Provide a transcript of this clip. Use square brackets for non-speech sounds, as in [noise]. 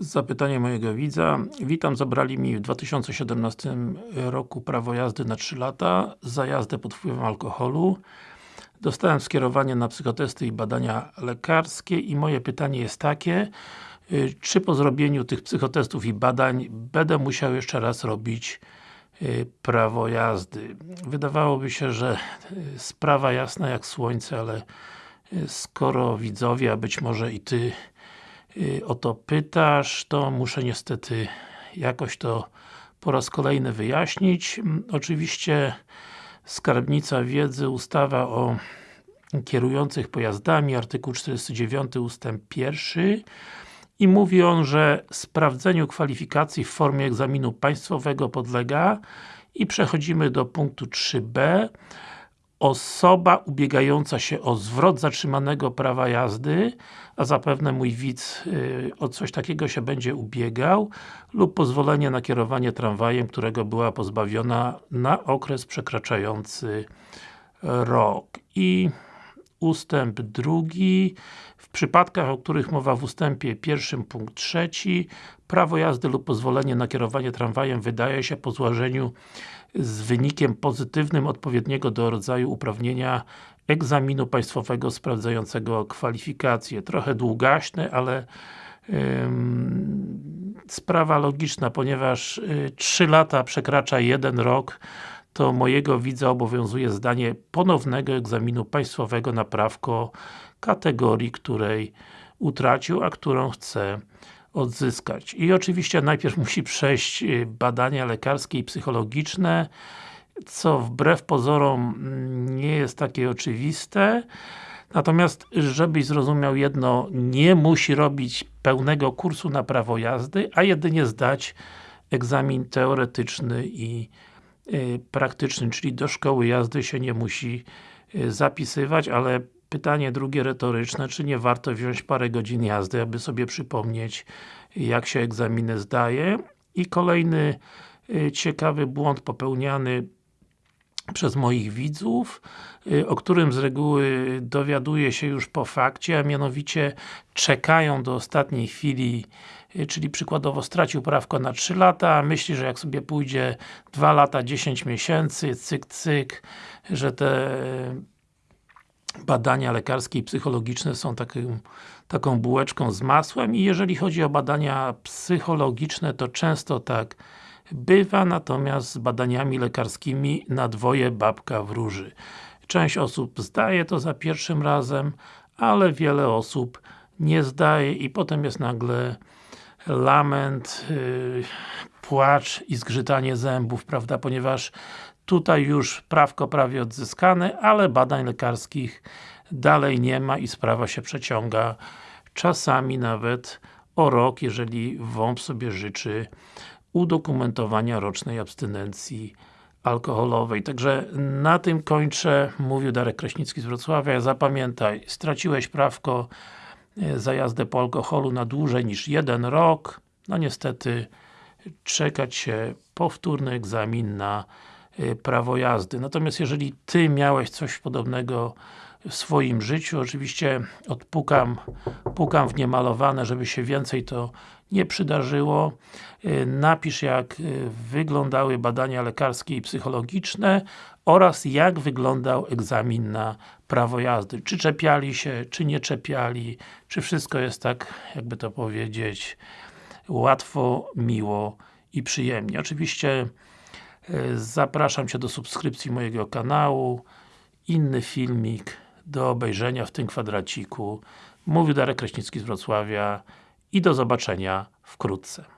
Zapytanie mojego widza. Witam, zabrali mi w 2017 roku prawo jazdy na 3 lata za jazdę pod wpływem alkoholu. Dostałem skierowanie na psychotesty i badania lekarskie i moje pytanie jest takie y, czy po zrobieniu tych psychotestów i badań będę musiał jeszcze raz robić y, prawo jazdy. Wydawałoby się, że y, sprawa jasna jak słońce, ale skoro widzowie, a być może i Ty o to pytasz, to muszę niestety jakoś to po raz kolejny wyjaśnić. Mm, oczywiście Skarbnica Wiedzy, ustawa o kierujących pojazdami, artykuł 49 ustęp 1 i mówi on, że sprawdzeniu kwalifikacji w formie egzaminu państwowego podlega i przechodzimy do punktu 3b osoba ubiegająca się o zwrot zatrzymanego prawa jazdy, a zapewne mój widz yy, o coś takiego się będzie ubiegał, lub pozwolenie na kierowanie tramwajem, którego była pozbawiona na okres przekraczający rok. I ustęp drugi w przypadkach, o których mowa w ustępie pierwszym punkt trzeci prawo jazdy lub pozwolenie na kierowanie tramwajem wydaje się po złożeniu z wynikiem pozytywnym odpowiedniego do rodzaju uprawnienia egzaminu państwowego sprawdzającego kwalifikacje. Trochę długaśne, ale sprawa logiczna, ponieważ y, 3 lata przekracza jeden rok, to mojego widza obowiązuje zdanie ponownego egzaminu państwowego na prawko kategorii, której utracił, a którą chce odzyskać. I oczywiście najpierw [laughs] musi przejść y, badania lekarskie i psychologiczne, co wbrew pozorom mm, nie jest takie oczywiste. Natomiast, żebyś zrozumiał jedno, nie musi robić pełnego kursu na prawo jazdy, a jedynie zdać egzamin teoretyczny i y, praktyczny, czyli do szkoły jazdy się nie musi y, zapisywać, ale Pytanie drugie retoryczne, czy nie warto wziąć parę godzin jazdy, aby sobie przypomnieć jak się egzaminy zdaje. I kolejny y, ciekawy błąd popełniany przez moich widzów, y, o którym z reguły dowiaduje się już po fakcie, a mianowicie czekają do ostatniej chwili y, czyli przykładowo stracił prawko na 3 lata, myśli, że jak sobie pójdzie 2 lata, 10 miesięcy, cyk, cyk, że te badania lekarskie i psychologiczne są taką, taką bułeczką z masłem i jeżeli chodzi o badania psychologiczne, to często tak bywa, natomiast z badaniami lekarskimi na dwoje babka wróży. Część osób zdaje to za pierwszym razem, ale wiele osób nie zdaje i potem jest nagle lament, yy, płacz i zgrzytanie zębów, prawda, ponieważ Tutaj już prawko prawie odzyskane, ale badań lekarskich dalej nie ma i sprawa się przeciąga czasami nawet o rok, jeżeli WOMP sobie życzy udokumentowania rocznej abstynencji alkoholowej. Także na tym kończę. Mówił Darek Kraśnicki z Wrocławia. Zapamiętaj, straciłeś prawko e, za jazdę po alkoholu na dłużej niż jeden rok. No niestety czekać się powtórny egzamin na prawo jazdy. Natomiast jeżeli Ty miałeś coś podobnego w swoim życiu, oczywiście odpukam, pukam w niemalowane, żeby się więcej to nie przydarzyło. Y, napisz jak y, wyglądały badania lekarskie i psychologiczne oraz jak wyglądał egzamin na prawo jazdy. Czy czepiali się, czy nie czepiali, czy wszystko jest tak, jakby to powiedzieć, łatwo, miło i przyjemnie. Oczywiście Zapraszam Cię do subskrypcji mojego kanału. Inny filmik do obejrzenia w tym kwadraciku. Mówił Darek Kraśnicki z Wrocławia i do zobaczenia wkrótce.